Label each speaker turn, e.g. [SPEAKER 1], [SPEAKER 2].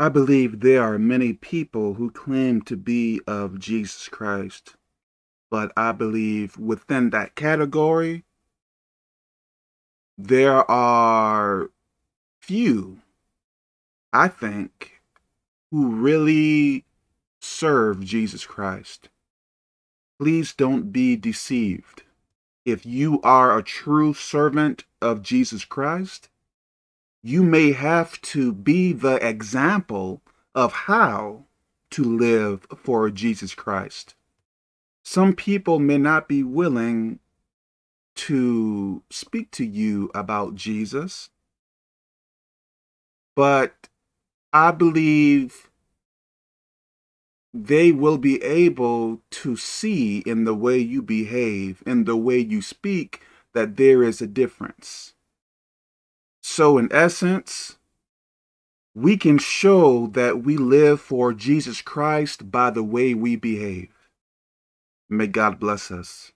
[SPEAKER 1] I believe there are many people who claim to be of Jesus Christ, but I believe within that category, there are few, I think, who really serve Jesus Christ. Please don't be deceived. If you are a true servant of Jesus Christ, you may have to be the example of how to live for Jesus Christ. Some people may not be willing to speak to you about Jesus, but I believe they will be able to see in the way you behave, in the way you speak, that there is a difference. So in essence, we can show that we live for Jesus Christ by the way we behave. May God bless us.